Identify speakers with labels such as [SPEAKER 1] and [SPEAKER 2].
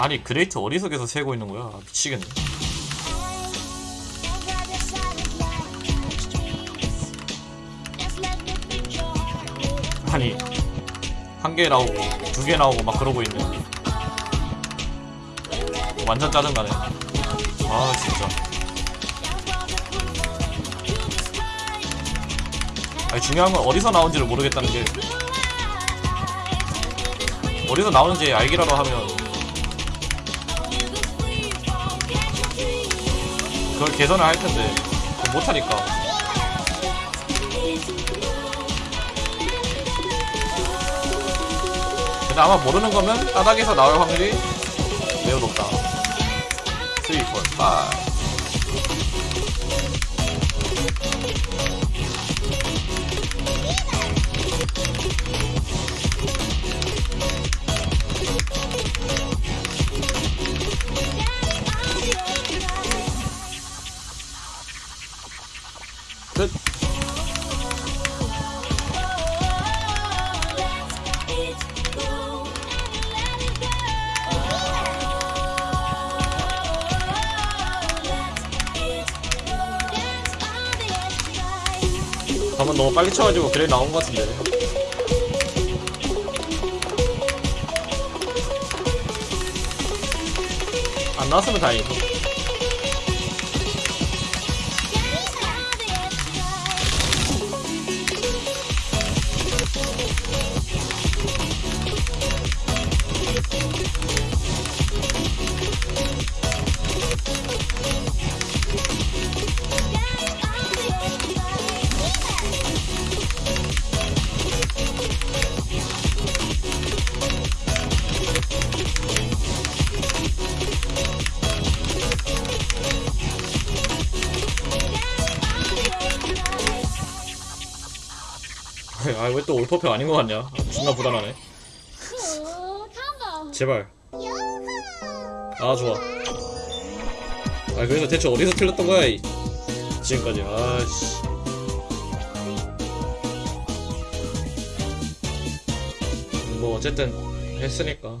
[SPEAKER 1] 아니 그레이트 어디서계서 세고 있는 거야. 아, 미치겠네. 아니 한 개 나오고 두 개 나오고 막 그러고 있네. 완전 짜증나네. 아 진짜. 아니 중요한 건 어디서 나온지를 모르겠다는 게. 어디서 나오는지 알기라도 하면 그걸 개선을 할 텐데. 못하니까. 근데 아마 모르는 거면 바닥에서 나올 확률이 매우 높다. 3, 4, 5 한번 너무 빨리 쳐가지고 그래 나온 것 같은데. 안 나왔으면 다행이고 아 왜 또 올퍼표 아닌 것 같냐? 아, 존나 불안하네. 제발. 아 좋아. 아 그래서 대체 어디서 틀렸던 거야 이? 지금까지. 아씨. 뭐 어쨌든 했으니까